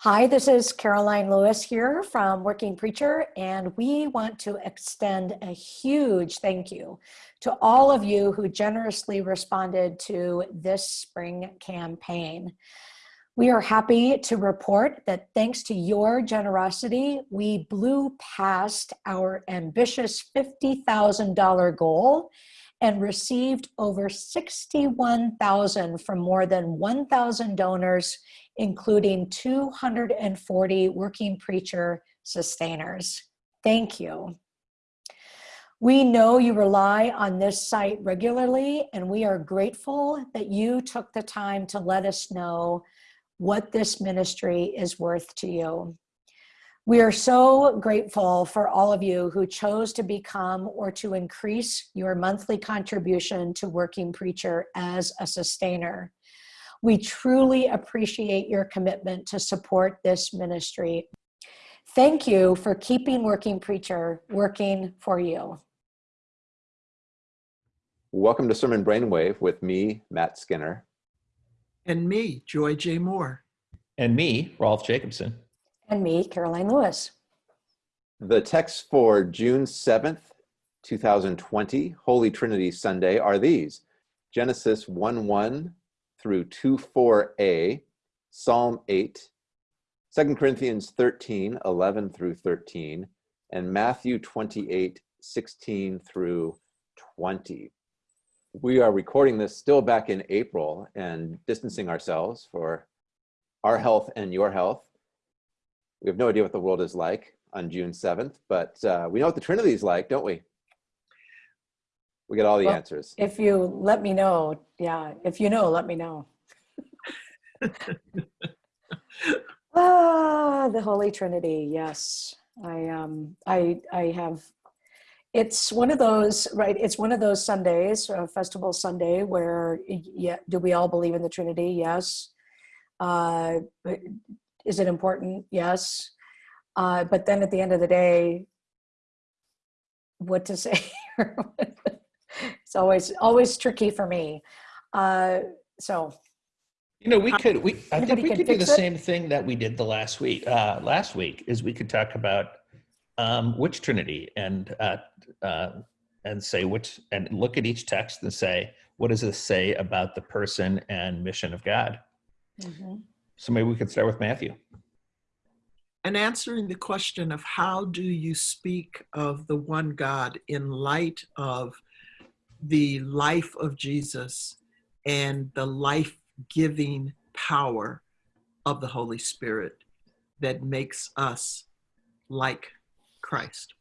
Hi, this is Karoline Lewis here from Working Preacher, and we want to extend a huge thank you to all of you who generously responded to this spring campaign. We are happy to report that thanks to your generosity, we blew past our ambitious $50,000 goal and received over 61,000 from more than 1,000 donors, including 240 working preacher sustainers. Thank you. We know you rely on this site regularly, and we are grateful that you took the time to let us know what this ministry is worth to you. We are so grateful for all of you who chose to become or to increase your monthly contribution to Working Preacher as a sustainer. We truly appreciate your commitment to support this ministry. Thank you for keeping Working Preacher working for you. Welcome to Sermon Brainwave with me, Matt Skinner. And me, Joy J. Moore. And me, Rolf Jacobson. And me, Karoline Lewis. The texts for June 7th, 2020, Holy Trinity Sunday are these. Genesis 1 1 through 2 4a, Psalm 8, 2 Corinthians 13 11 through 13, and Matthew 28 16 through 20. We are recording this still back in April and distancing ourselves for our health and your health. We have no idea what the world is like on June 7th, but uh, we know what the Trinity is like, don't we? We get all the Well, answers. If you let me know, yeah, if you know, let me know. ah, the Holy Trinity, yes. I um I I have it's one of those right it's one of those sundays uh, festival sunday where yeah do we all believe in the trinity yes uh is it important yes uh but then at the end of the day what to say it's always always tricky for me uh so You know, we could, we, I think we could do the it? same thing that we did the last week, uh, last week, is we could talk about um, which Trinity and, uh, uh, and say which, and look at each text and say, what does this say about the person and mission of God? mhm. So maybe we could start with Matthew. And answering the question of how do you speak of the one God in light of the life of Jesus and the life giving power of the Holy Spirit that makes us like Christ.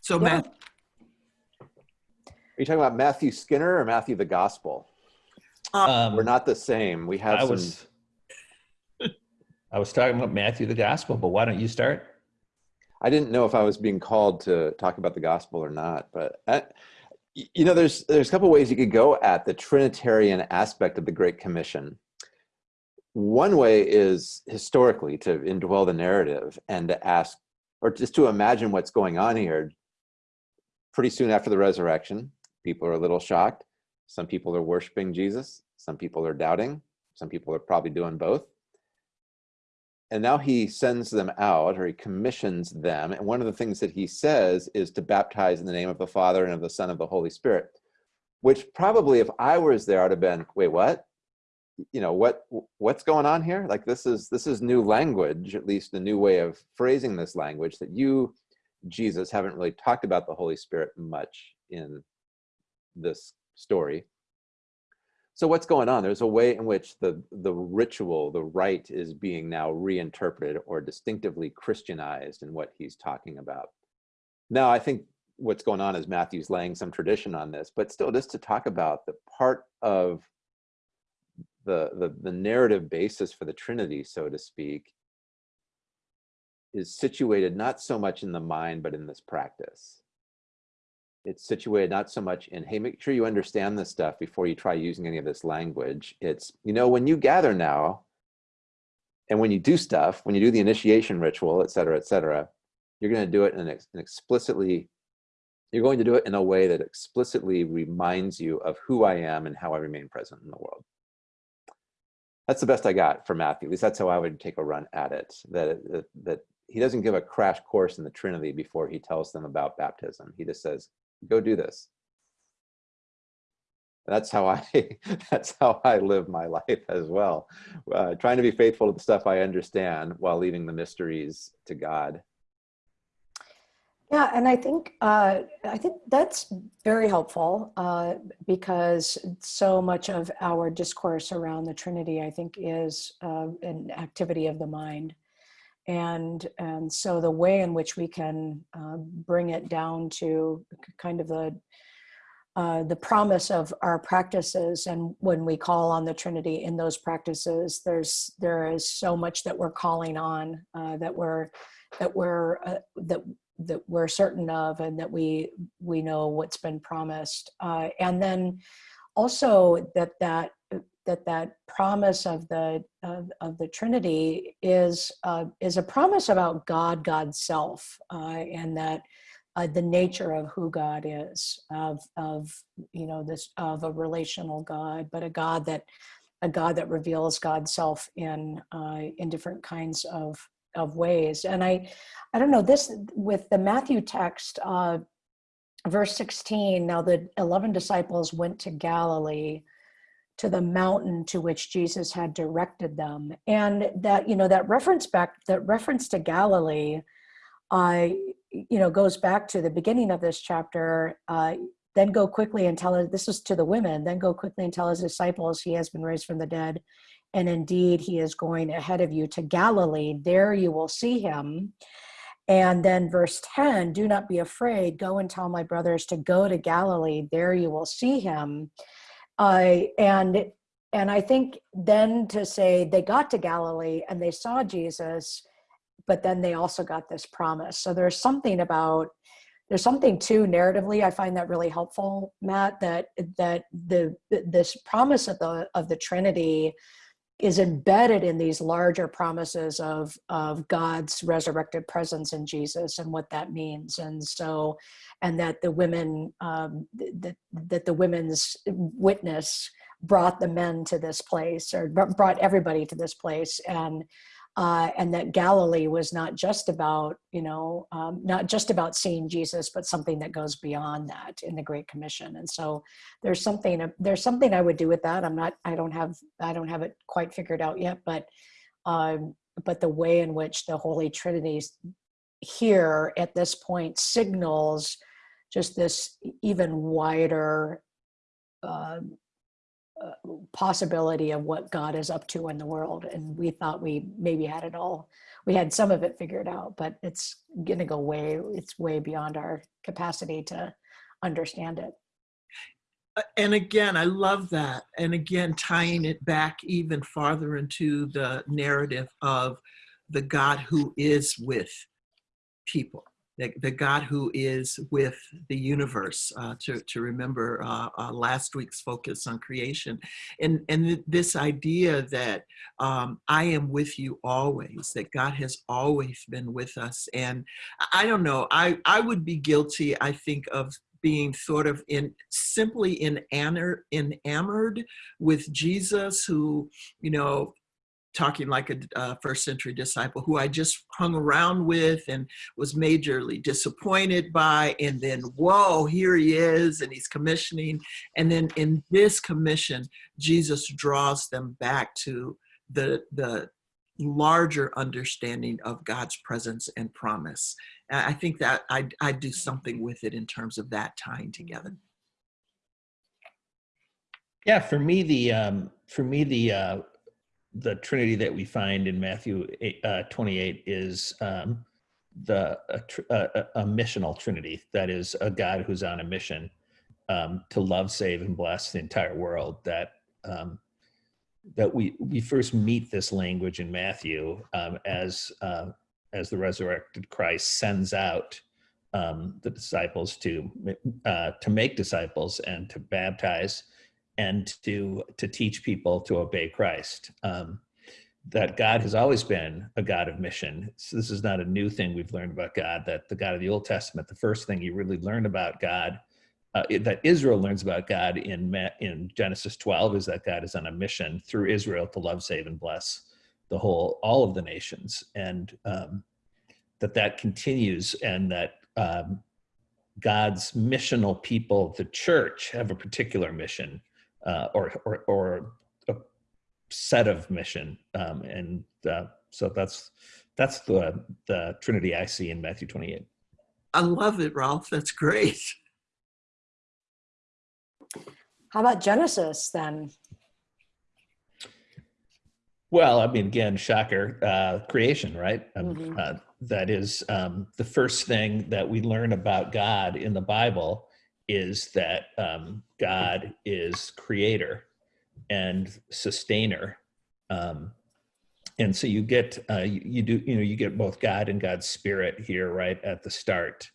So, Yeah. Matt, Are you talking about Matthew Skinner or Matthew the Gospel? Um, We're not the same. We have I some. was, I was talking about Matthew, the gospel, but why don't you start? I didn't know if I was being called to talk about the gospel or not, but I, you know, there's there's a couple ways you could go at the Trinitarian aspect of the Great Commission. One way is historically to indwell the narrative and to ask, or just to imagine what's going on here. Pretty soon after the resurrection, people are a little shocked. Some people are worshiping Jesus. Some people are doubting. Some people are probably doing both and now he sends them out or he commissions them and one of the things that he says is to baptize in the name of the father and of the son of the holy spirit which probably if i was there i'd have been wait what you know what what's going on here like this is this is new language at least a new way of phrasing this language that you jesus haven't really talked about the holy spirit much in this story so what's going on? There's a way in which the, the ritual, the rite is being now reinterpreted or distinctively Christianized in what he's talking about. Now, I think what's going on is Matthew's laying some tradition on this, but still just to talk about the part of the, the, the narrative basis for the Trinity, so to speak, is situated not so much in the mind, but in this practice it's situated not so much in hey make sure you understand this stuff before you try using any of this language it's you know when you gather now and when you do stuff when you do the initiation ritual et cetera et cetera you're going to do it in an, ex- an explicitly you're going to do it in a way that explicitly reminds you of who i am and how i remain present in the world that's the best I got for Matthew. At least that's how I would take a run at it. That that, that he doesn't give a crash course in the Trinity before he tells them about baptism. He just says, "Go do this." That's how I that's how I live my life as well, uh, trying to be faithful to the stuff I understand while leaving the mysteries to God. Yeah, and I think uh, I think that's very helpful uh, because so much of our discourse around the Trinity, I think, is uh, an activity of the mind, and and so the way in which we can uh, bring it down to kind of the uh, the promise of our practices, and when we call on the Trinity in those practices, there's there is so much that we're calling on uh, that we're that we're that that we're certain of and that we we know what's been promised uh, and then also that that that that promise of the of, of the trinity is uh, is a promise about god god's self uh, and that uh, the nature of who god is of of you know this of a relational god but a god that a god that reveals god's self in uh, in different kinds of of ways. And I, I don't know this with the Matthew text, uh, verse 16, now the 11 disciples went to Galilee to the mountain to which Jesus had directed them. And that, you know, that reference back, that reference to Galilee, uh, you know, goes back to the beginning of this chapter. Uh, then go quickly and tell this is to the women, then go quickly and tell his disciples he has been raised from the dead and indeed he is going ahead of you to Galilee. There you will see him. And then verse 10, do not be afraid. Go and tell my brothers to go to Galilee. There you will see him. And and I think then to say they got to Galilee and they saw Jesus, but then they also got this promise. So there's something about there's something too narratively I find that really helpful, Matt. That that the this promise of the of the Trinity is embedded in these larger promises of of God's resurrected presence in Jesus and what that means, and so, and that the women um, that that the women's witness brought the men to this place or brought everybody to this place, and uh, and that Galilee was not just about, you know, um, not just about seeing Jesus, but something that goes beyond that in the Great Commission. And so there's something there's something I would do with that. I'm not I don't have I don't have it quite figured out yet, but um, but the way in which the Holy Trinity here at this point signals just this even wider uh, possibility of what God is up to in the world. And we thought we maybe had it all, we had some of it figured out, but it's going to go way, it's way beyond our capacity to understand it. Uh, and again, I love that. And again, tying it back even farther into the narrative of the God who is with people the, God who is with the universe, uh, to, to remember uh, uh, last week's focus on creation. And, and th this idea that um, I am with you always, that God has always been with us. And I don't know, I, I would be guilty, I think, of being sort of in simply enamored, enamored with Jesus who, you know, talking like a uh, first century disciple who I just hung around with and was majorly disappointed by. And then, whoa, here he is, and he's commissioning. And then in this commission, Jesus draws them back to the, the larger understanding of God's presence and promise. I think that I, I do something with it in terms of that tying together. Yeah, for me, the um, for me the uh, the Trinity that we find in Matthew 8, uh, 28 is um, the a, a, a, missional Trinity. That is a God who's on a mission um, to love, save, and bless the entire world. That um, that we we first meet this language in Matthew um, as uh, as the resurrected Christ sends out um, the disciples to uh, to make disciples and to baptize and to to teach people to obey Christ. Um, that God has always been a God of mission. So this is not a new thing we've learned about God. That the God of the Old Testament, the first thing you really learn about God uh, that Israel learns about God in in Genesis 12 is that God is on a mission through Israel to love, save, and bless the whole all of the nations, and um, that that continues, and that um, God's missional people, the church, have a particular mission uh, or, or or a set of mission, um, and uh, so that's that's the the Trinity I see in Matthew 28. I love it, Rolf. That's great. How about Genesis then? Well, I mean, again, shocker, uh, creation, right? Um, Mhm. uh, that is um, the first thing that we learn about God in the Bible is that um, God is creator and sustainer. Um, and so you get, uh, you, you do, you know, you get both God and God's spirit here right at the start.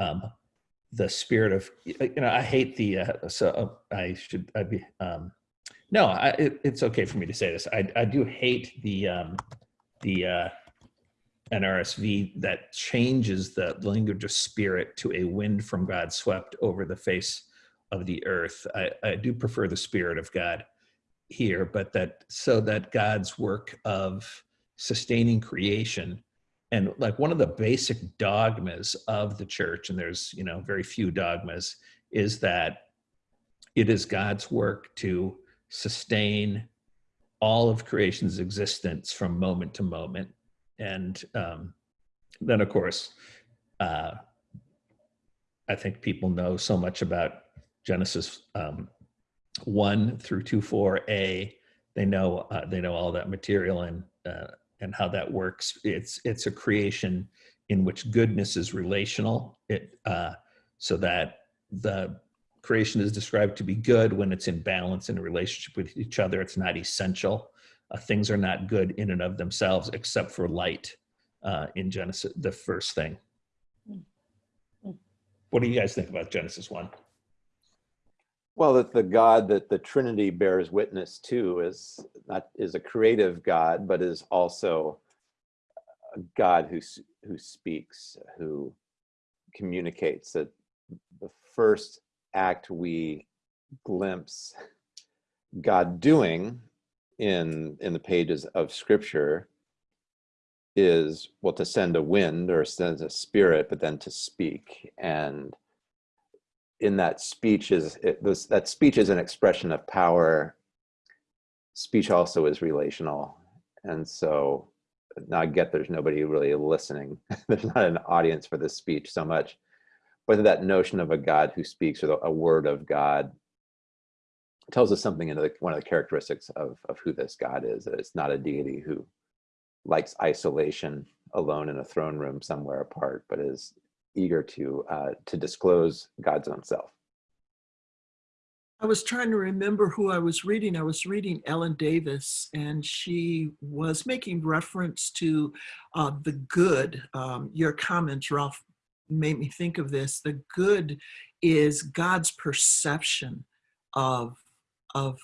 Um, the spirit of, you know, I hate the, uh, so uh, I should, I'd be, um, no, I, it, it's okay for me to say this. I, I do hate the um, the uh, NRSV that changes the language of spirit to a wind from God swept over the face of the earth. I, I do prefer the spirit of God here, but that so that God's work of sustaining creation and like one of the basic dogmas of the church, and there's you know very few dogmas, is that it is God's work to sustain all of creation's existence from moment to moment. And um, then, of course, uh, I think people know so much about Genesis um, one through two four a. They know uh, they know all that material and uh, and how that works. It's it's a creation in which goodness is relational. It uh, so that the creation is described to be good when it's in balance in a relationship with each other. It's not essential. Uh, things are not good in and of themselves except for light uh, in Genesis, the first thing. What do you guys think about Genesis 1? Well, that the God that the Trinity bears witness to is not is a creative God, but is also a God who who speaks, who communicates. That the first act we glimpse God doing in in the pages of Scripture is well to send a wind or send a spirit, but then to speak and in that speech is it, this, that speech is an expression of power. Speech also is relational, and so now I get there's nobody really listening. there's not an audience for this speech so much, but that notion of a God who speaks or the, a word of God tells us something into the, one of the characteristics of of who this God is. That it's not a deity who likes isolation, alone in a throne room somewhere apart, but is eager to uh, to disclose God's own self. I was trying to remember who I was reading. I was reading Ellen Davis, and she was making reference to uh, the good. Um, your comments, Rolf, made me think of this. The good is God's perception of of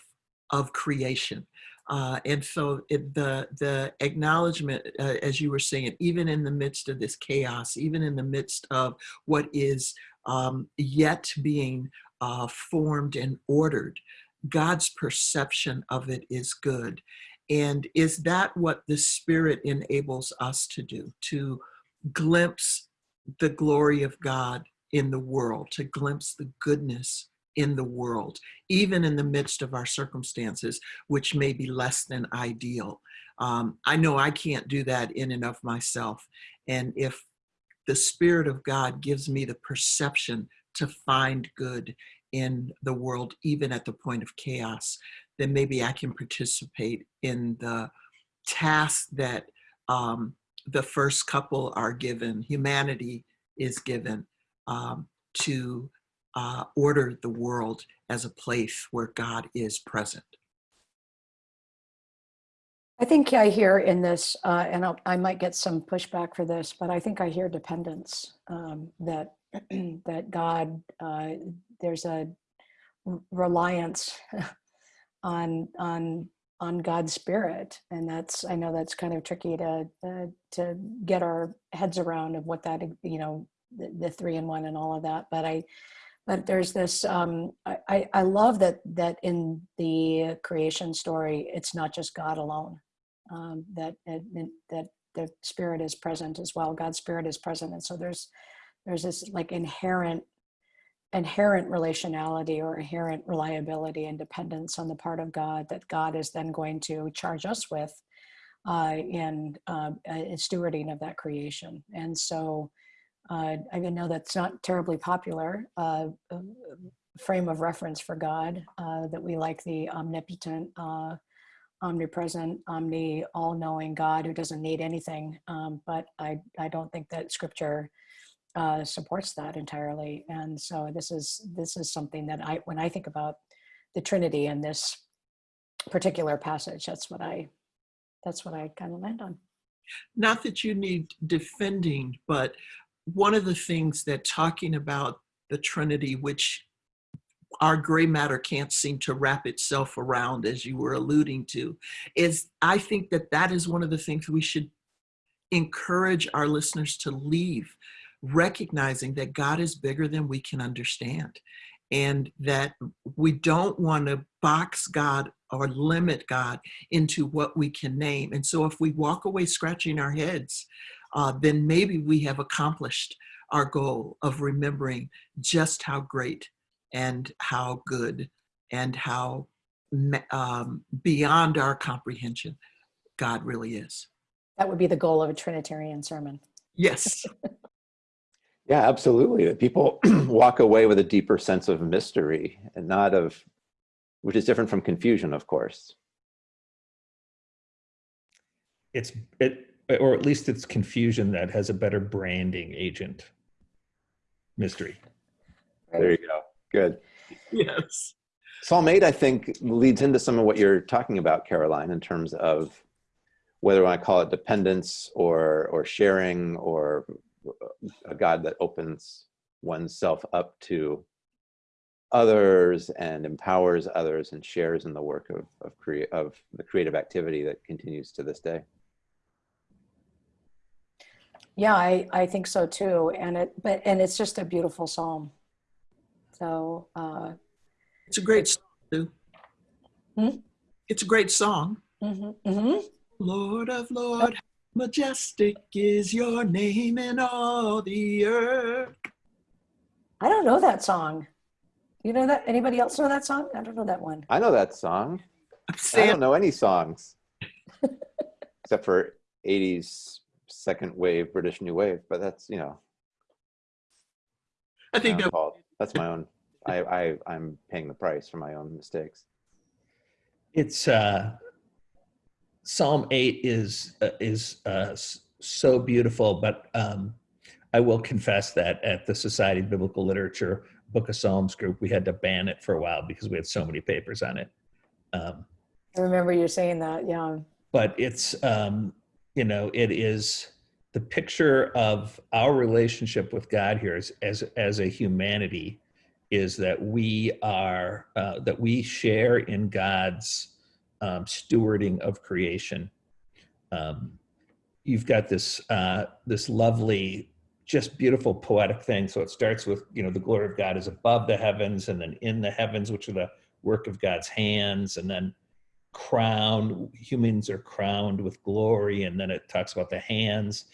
of creation. Uh, and so it, the the acknowledgement, uh, as you were saying, even in the midst of this chaos, even in the midst of what is um, yet being uh, formed and ordered, God's perception of it is good. And is that what the Spirit enables us to do? To glimpse the glory of God in the world, to glimpse the goodness in the world, even in the midst of our circumstances, which may be less than ideal. Um, I know I can't do that in and of myself. And if the Spirit of God gives me the perception to find good in the world, even at the point of chaos, then maybe I can participate in the task that um, the first couple are given, humanity is given um, to uh, order the world as a place where God is present. I think I hear in this, uh, and I'll, I might get some pushback for this, but I think I hear dependence. Um, that that God, uh, there's a reliance on on on God's spirit, and that's I know that's kind of tricky to uh, to get our heads around of what that you know the, the three and one and all of that. But I but there's this um, I, I love that that in the creation story it's not just god alone um, that that the spirit is present as well. God's spirit is present. And so there's there's this like inherent inherent relationality or inherent reliability and dependence on the part of god that god is then going to charge us with uh, in uh, uh, stewarding of that creation. And so uh, I know that's not terribly popular uh, frame of reference for God, uh, that we like the omnipotent, uh, omnipresent, omni, all-knowing God who doesn't need anything. Um, but I, I don't think that scripture uh, supports that entirely. And so this is, this is something that I, when I think about the Trinity in this particular passage, that's what I, that's what I kind of land on. Not that you need defending, but one of the things that talking about the Trinity, which our gray matter can't seem to wrap itself around, as you were alluding to, is I think that that is one of the things we should encourage our listeners to leave, recognizing that God is bigger than we can understand. And that we don't want to box God or limit God into what we can name. And so if we walk away scratching our heads uh, then maybe we have accomplished our goal of remembering just how great and how good and how um, beyond our comprehension God really is. That would be the goal of a Trinitarian sermon. Yes. yeah, absolutely. That people walk away with a deeper sense of mystery and not of, which is different from confusion, of course. It's it or at least it's confusion that has a better branding agent. Mystery. There you go. Good. Yes. Psalm 8, I think, leads into some of what you're talking about, Karoline, in terms of whether I call it dependence or, or sharing or a God that opens oneself up to others and empowers others and shares in the work of, of, crea of the creative activity that continues to this day. Yeah, I, I think so too. And it, but, and it's just a beautiful Psalm. So, uh, it's a great song too. Hmm? It's a great song. Mm-hmm, mm-hmm. Lord of Lord, majestic is your name in all the earth. I don't know that song. You know that? Anybody else know that song? I don't know that one. I know that song. I don't know any songs except for 80s second wave British New Wave, but that's you know. I think that, that's my own. I, I I'm paying the price for my own mistakes. It's uh, Psalm eight is uh, is uh, so beautiful, but um, I will confess that at the Society of Biblical Literature Book of Psalms group, we had to ban it for a while because we had so many papers on it. Um, I remember you saying that, yeah. But it's um, you know, it is the picture of our relationship with God here as as, as a humanity is that we are uh, that we share in God's um, stewarding of creation. Um, you've got this uh, this lovely, just beautiful poetic thing. So it starts with you know the glory of God is above the heavens, and then in the heavens, which are the work of God's hands, and then crowned, humans are crowned with glory. And then it talks about the hands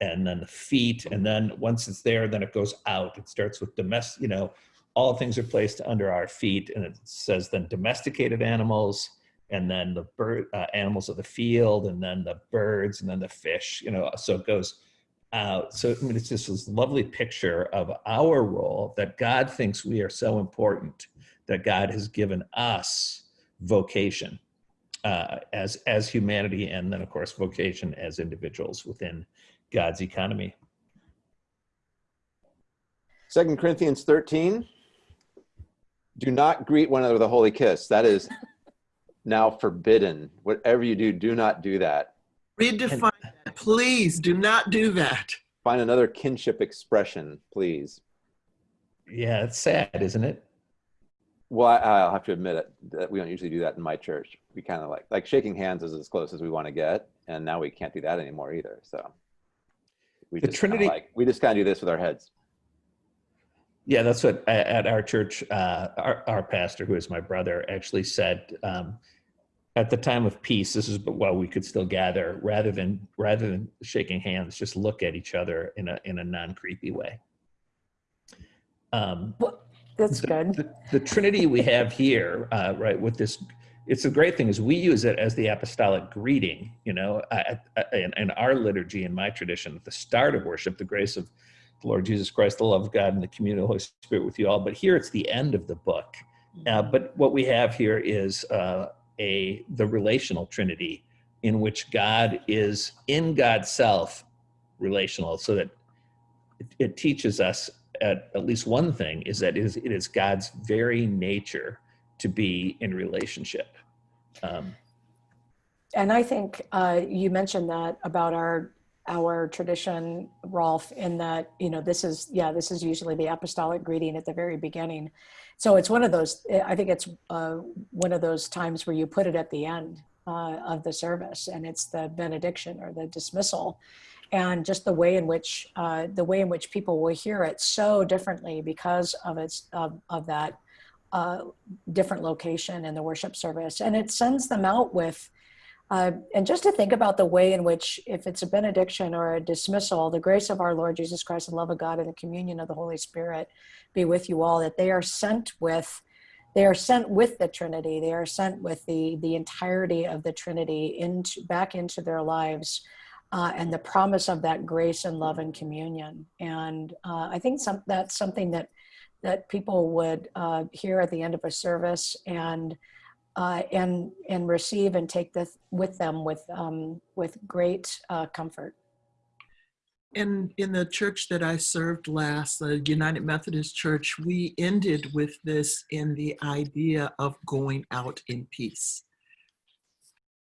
and then the feet. And then once it's there, then it goes out. It starts with domestic, you know, all things are placed under our feet. And it says then domesticated animals and then the bird uh, animals of the field and then the birds and then the fish, you know, so it goes out. So I mean, it's just this lovely picture of our role that God thinks we are so important that God has given us vocation uh, as as humanity, and then of course vocation as individuals within God's economy. Second Corinthians 13. Do not greet one another with a holy kiss. That is now forbidden. Whatever you do, do not do that. Redefine that. Please do not do that. Find another kinship expression, please. Yeah, it's sad, isn't it? Well, I, will have to admit it that we don't usually do that in my church. We kind of like like shaking hands is as close as we want to get, and now we can't do that anymore either. So we the just Trinity like we just kind of do this with our heads. Yeah, that's what at our church, uh, our, our pastor, who is my brother, actually said. Um, at the time of peace, this is but while we could still gather, rather than rather than shaking hands, just look at each other in a in a non creepy way. Um, That's the, good. The, the Trinity we have here, uh, right, with this, it's a great thing is we use it as the apostolic greeting, you know, in, in our liturgy, in my tradition, at the start of worship, the grace of the Lord Jesus Christ, the love of God, and the communion of the Holy Spirit with you all. But here it's the end of the book. Uh, but what we have here is uh, a the relational Trinity, in which God is in God's self relational, so that it, it teaches us at, at least one thing is that it is, it is God's very nature to be in relationship. Um, And I think uh, you mentioned that about our our tradition, Rolf, in that you know this is yeah this is usually the apostolic greeting at the very beginning. So it's one of those. I think it's uh, one of those times where you put it at the end uh, of the service, and it's the benediction or the dismissal, and just the way in which uh, the way in which people will hear it so differently because of its of, of that uh, different location in the worship service, and it sends them out with. Uh, and just to think about the way in which, if it's a benediction or a dismissal, the grace of our Lord Jesus Christ, and love of God, and the communion of the Holy Spirit be with you all, that they are sent with, they are sent with the Trinity. They are sent with the the entirety of the Trinity into back into their lives, uh, and the promise of that grace and love and communion. And uh, I think some, that's something that that people would uh, hear at the end of a service and uh, and and receive and take this with them with um, with great uh, comfort. In in the church that I served last, the United Methodist Church, we ended with this in the idea of going out in peace.